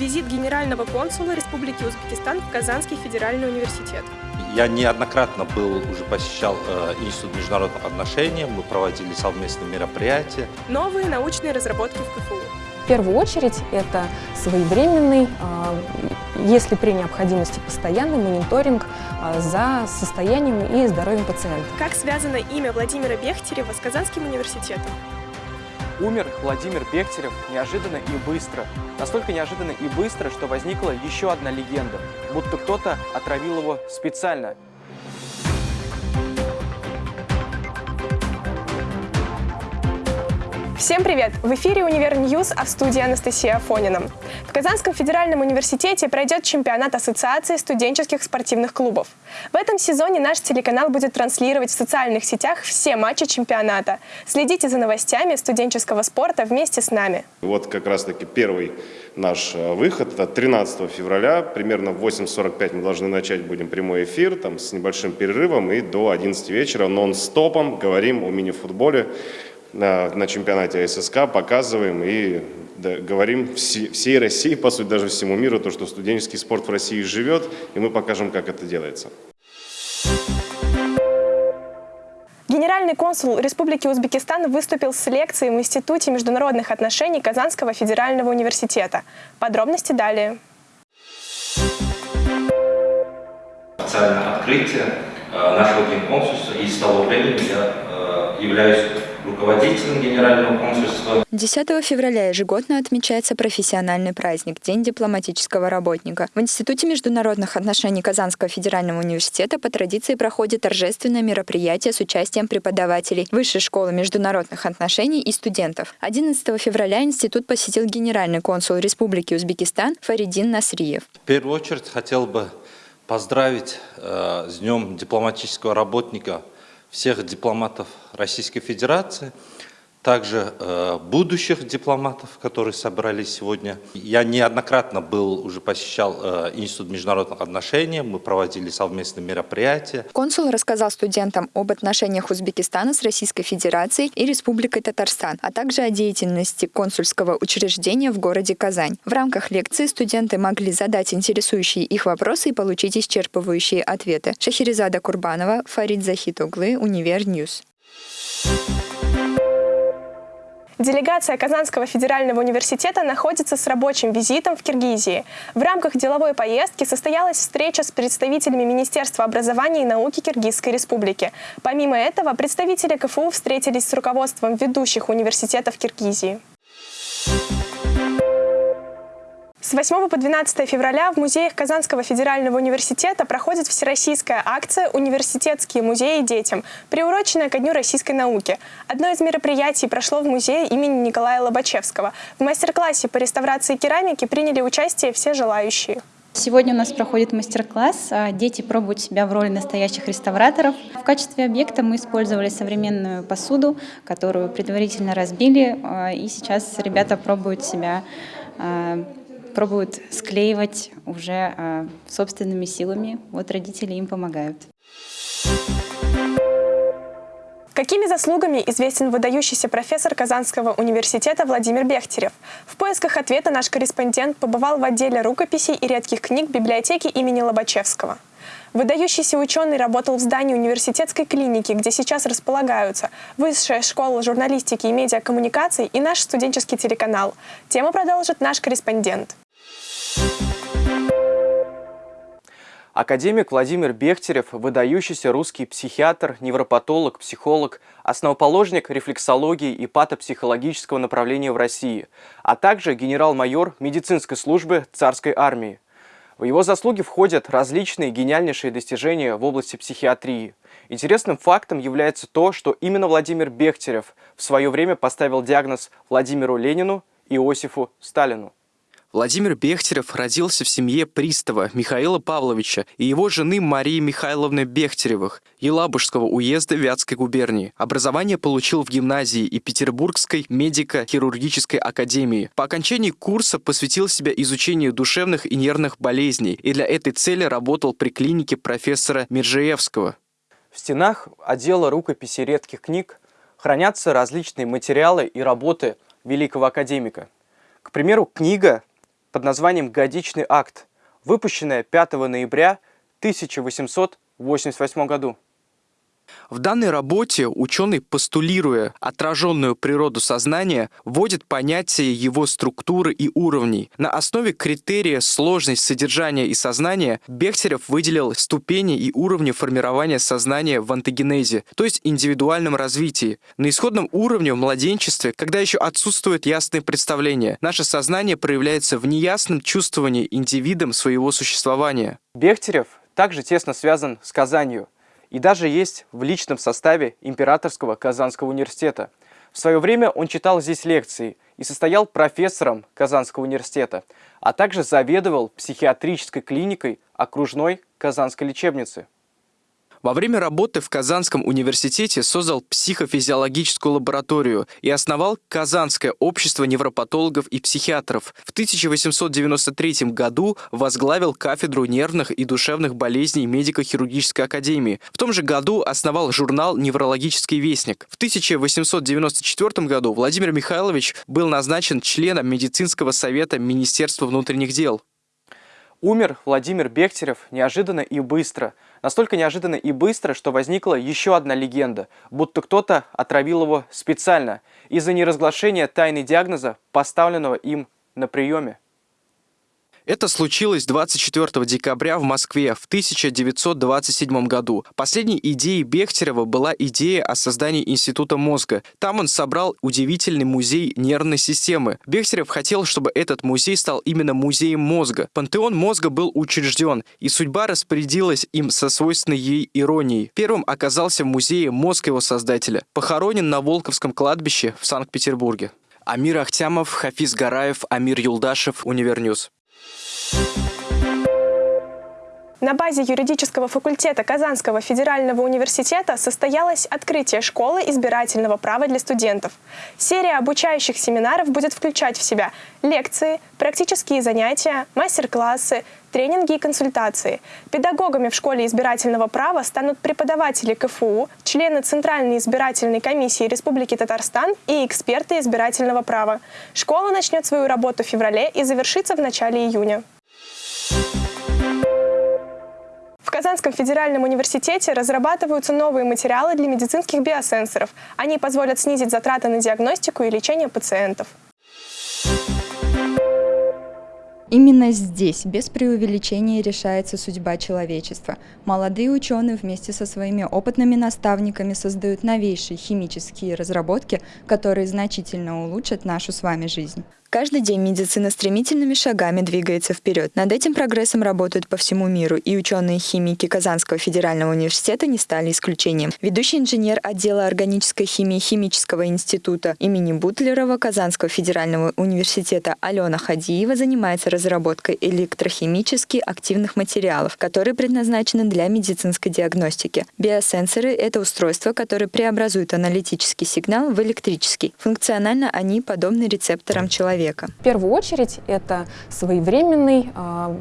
Визит генерального консула Республики Узбекистан в Казанский федеральный университет. Я неоднократно был, уже посещал э, Институт международных отношений, мы проводили совместные мероприятия. Новые научные разработки в КФУ. В первую очередь это своевременный, а, если при необходимости постоянный мониторинг а, за состоянием и здоровьем пациента. Как связано имя Владимира Бехтерева с Казанским университетом? Умер Владимир Бехтерев неожиданно и быстро. Настолько неожиданно и быстро, что возникла еще одна легенда, будто кто-то отравил его специально. Всем привет! В эфире «Univer News», а в студии Анастасия Афонина. В Казанском федеральном университете пройдет чемпионат Ассоциации студенческих спортивных клубов. В этом сезоне наш телеканал будет транслировать в социальных сетях все матчи чемпионата. Следите за новостями студенческого спорта вместе с нами. Вот как раз-таки первый наш э, выход. Это 13 февраля, примерно в 8.45 мы должны начать будем прямой эфир, там с небольшим перерывом и до 11 вечера нон-стопом говорим о мини-футболе на, на чемпионате ССК, показываем и да, говорим все, всей России, по сути, даже всему миру, то, что студенческий спорт в России живет, и мы покажем, как это делается. Генеральный консул Республики Узбекистан выступил с лекцией в Институте международных отношений Казанского федерального университета. Подробности далее. Официальное открытие э, нашего генконсульства, и с того времени я э, являюсь руководителем Генерального консульства. 10 февраля ежегодно отмечается профессиональный праздник – День дипломатического работника. В Институте международных отношений Казанского федерального университета по традиции проходит торжественное мероприятие с участием преподавателей Высшей школы международных отношений и студентов. 11 февраля институт посетил генеральный консул Республики Узбекистан Фаридин Насриев. В первую очередь хотел бы поздравить э, с Днем дипломатического работника всех дипломатов Российской Федерации, также э, будущих дипломатов, которые собрались сегодня. Я неоднократно был, уже посещал э, Институт международных отношений, мы проводили совместные мероприятия. Консул рассказал студентам об отношениях Узбекистана с Российской Федерацией и Республикой Татарстан, а также о деятельности консульского учреждения в городе Казань. В рамках лекции студенты могли задать интересующие их вопросы и получить исчерпывающие ответы. Шахерезада Курбанова, Фарид Захитуглы, Univer News. Делегация Казанского федерального университета находится с рабочим визитом в Киргизии. В рамках деловой поездки состоялась встреча с представителями Министерства образования и науки Киргизской республики. Помимо этого, представители КФУ встретились с руководством ведущих университетов Киргизии. С 8 по 12 февраля в музеях Казанского федерального университета проходит всероссийская акция «Университетские музеи детям», приуроченная ко Дню российской науки. Одно из мероприятий прошло в музее имени Николая Лобачевского. В мастер-классе по реставрации керамики приняли участие все желающие. Сегодня у нас проходит мастер-класс. А, дети пробуют себя в роли настоящих реставраторов. В качестве объекта мы использовали современную посуду, которую предварительно разбили. А, и сейчас ребята пробуют себя а, пробуют склеивать уже э, собственными силами. Вот родители им помогают. Какими заслугами известен выдающийся профессор Казанского университета Владимир Бехтерев? В поисках ответа наш корреспондент побывал в отделе рукописей и редких книг библиотеки имени Лобачевского. Выдающийся ученый работал в здании университетской клиники, где сейчас располагаются Высшая школа журналистики и медиакоммуникаций и наш студенческий телеканал. Тему продолжит наш корреспондент. Академик Владимир Бехтерев – выдающийся русский психиатр, невропатолог, психолог, основоположник рефлексологии и патопсихологического направления в России, а также генерал-майор медицинской службы царской армии. В его заслуги входят различные гениальнейшие достижения в области психиатрии. Интересным фактом является то, что именно Владимир Бехтерев в свое время поставил диагноз Владимиру Ленину и Иосифу Сталину. Владимир Бехтерев родился в семье пристава Михаила Павловича и его жены Марии Михайловны Бехтеревых, Елабужского уезда Вятской губернии. Образование получил в гимназии и Петербургской медико-хирургической академии. По окончании курса посвятил себя изучению душевных и нервных болезней и для этой цели работал при клинике профессора Миржеевского. В стенах отдела рукописи редких книг хранятся различные материалы и работы великого академика. К примеру, книга под названием «Годичный акт», выпущенная 5 ноября 1888 году. В данной работе ученый, постулируя отраженную природу сознания, вводит понятие его структуры и уровней. На основе критерия сложность содержания и сознания Бехтерев выделил ступени и уровни формирования сознания в антогенезе, то есть индивидуальном развитии. На исходном уровне в младенчестве, когда еще отсутствует ясное представление, наше сознание проявляется в неясном чувствовании индивидом своего существования. Бехтерев также тесно связан с Казанью – и даже есть в личном составе Императорского Казанского университета. В свое время он читал здесь лекции и состоял профессором Казанского университета, а также заведовал психиатрической клиникой окружной Казанской лечебницы. Во время работы в Казанском университете создал психофизиологическую лабораторию и основал Казанское общество невропатологов и психиатров. В 1893 году возглавил кафедру нервных и душевных болезней медико-хирургической академии. В том же году основал журнал «Неврологический вестник». В 1894 году Владимир Михайлович был назначен членом медицинского совета Министерства внутренних дел. Умер Владимир Бехтерев неожиданно и быстро. Настолько неожиданно и быстро, что возникла еще одна легенда, будто кто-то отравил его специально из-за неразглашения тайны диагноза, поставленного им на приеме. Это случилось 24 декабря в Москве в 1927 году. Последней идеей Бехтерева была идея о создании Института мозга. Там он собрал удивительный музей нервной системы. Бехтерев хотел, чтобы этот музей стал именно музеем мозга. Пантеон мозга был учрежден, и судьба распорядилась им со свойственной ей иронией. Первым оказался в музее мозг его создателя. Похоронен на Волковском кладбище в Санкт-Петербурге. Амир Ахтямов, Хафиз Гараев, Амир Юлдашев, Univer News. Thank you На базе юридического факультета Казанского федерального университета состоялось открытие школы избирательного права для студентов. Серия обучающих семинаров будет включать в себя лекции, практические занятия, мастер-классы, тренинги и консультации. Педагогами в школе избирательного права станут преподаватели КФУ, члены Центральной избирательной комиссии Республики Татарстан и эксперты избирательного права. Школа начнет свою работу в феврале и завершится в начале июня. Казанском федеральном университете разрабатываются новые материалы для медицинских биосенсоров. Они позволят снизить затраты на диагностику и лечение пациентов. Именно здесь, без преувеличения, решается судьба человечества. Молодые ученые вместе со своими опытными наставниками создают новейшие химические разработки, которые значительно улучшат нашу с вами жизнь. Каждый день медицина стремительными шагами двигается вперед. Над этим прогрессом работают по всему миру, и ученые-химики Казанского федерального университета не стали исключением. Ведущий инженер отдела органической химии Химического института имени Бутлерова Казанского федерального университета Алена Хадиева занимается разработкой электрохимически активных материалов, которые предназначены для медицинской диагностики. Биосенсоры — это устройства, которые преобразуют аналитический сигнал в электрический. Функционально они подобны рецепторам человека человека? В первую очередь это своевременный, а,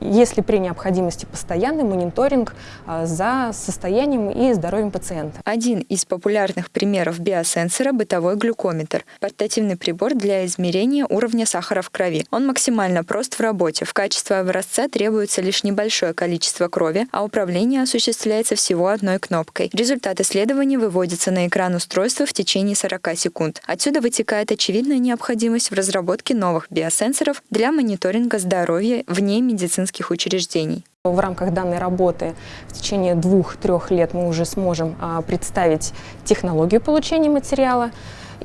если при необходимости постоянный мониторинг а, за состоянием и здоровьем пациента. Один из популярных примеров биосенсора – бытовой глюкометр. Портативный прибор для измерения уровня сахара в крови. Он максимально прост в работе. В качестве образца требуется лишь небольшое количество крови, а управление осуществляется всего одной кнопкой. Результат исследования выводится на экран устройства в течение 40 секунд. Отсюда вытекает очевидная необходимость в разработке разработки новых биосенсоров для мониторинга здоровья вне медицинских учреждений. В рамках данной работы в течение двух-трех лет мы уже сможем а, представить технологию получения материала,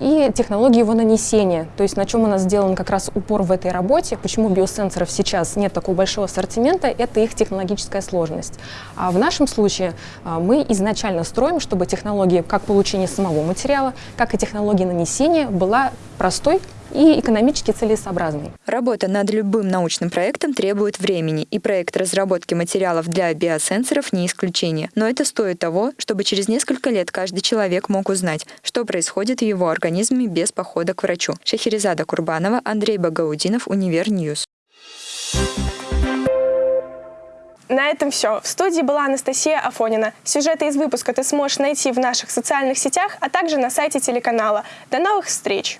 и технологии его нанесения, то есть на чем у нас сделан как раз упор в этой работе, почему биосенсоров сейчас нет такого большого ассортимента, это их технологическая сложность. А в нашем случае а, мы изначально строим, чтобы технология как получения самого материала, как и технология нанесения была простой, и экономически целесообразной. Работа над любым научным проектом требует времени, и проект разработки материалов для биосенсоров не исключение. Но это стоит того, чтобы через несколько лет каждый человек мог узнать, что происходит в его организме без похода к врачу. Шахерезада Курбанова, Андрей Багаудинов, Univer News. На этом все. В студии была Анастасия Афонина. Сюжеты из выпуска ты сможешь найти в наших социальных сетях, а также на сайте телеканала. До новых встреч!